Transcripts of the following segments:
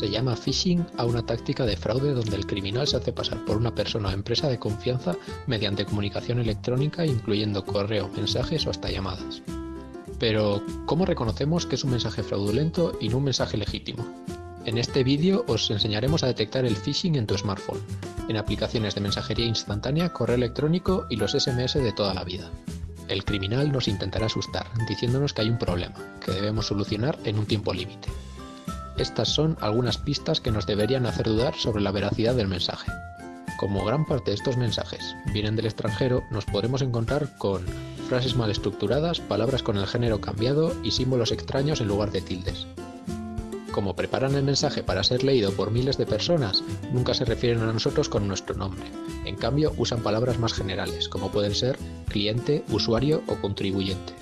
Se llama phishing a una táctica de fraude donde el criminal se hace pasar por una persona o empresa de confianza mediante comunicación electrónica incluyendo correo, mensajes o hasta llamadas. Pero, ¿cómo reconocemos que es un mensaje fraudulento y no un mensaje legítimo? En este vídeo os enseñaremos a detectar el phishing en tu smartphone, en aplicaciones de mensajería instantánea, correo electrónico y los SMS de toda la vida. El criminal nos intentará asustar, diciéndonos que hay un problema, que debemos solucionar en un tiempo límite. Estas son algunas pistas que nos deberían hacer dudar sobre la veracidad del mensaje. Como gran parte de estos mensajes vienen del extranjero, nos podremos encontrar con frases mal estructuradas, palabras con el género cambiado y símbolos extraños en lugar de tildes. Como preparan el mensaje para ser leído por miles de personas, nunca se refieren a nosotros con nuestro nombre. En cambio, usan palabras más generales, como pueden ser cliente, usuario o contribuyente.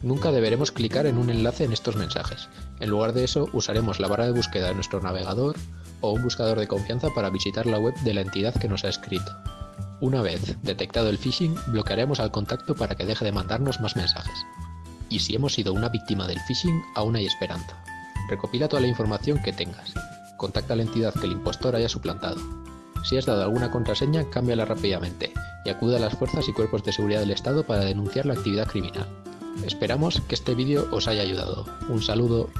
Nunca deberemos clicar en un enlace en estos mensajes. En lugar de eso, usaremos la barra de búsqueda de nuestro navegador o un buscador de confianza para visitar la web de la entidad que nos ha escrito. Una vez detectado el phishing, bloquearemos al contacto para que deje de mandarnos más mensajes. Y si hemos sido una víctima del phishing, aún hay esperanza. Recopila toda la información que tengas. Contacta a la entidad que el impostor haya suplantado. Si has dado alguna contraseña, cámbiala rápidamente y acude a las fuerzas y cuerpos de seguridad del Estado para denunciar la actividad criminal. Esperamos que este vídeo os haya ayudado. Un saludo.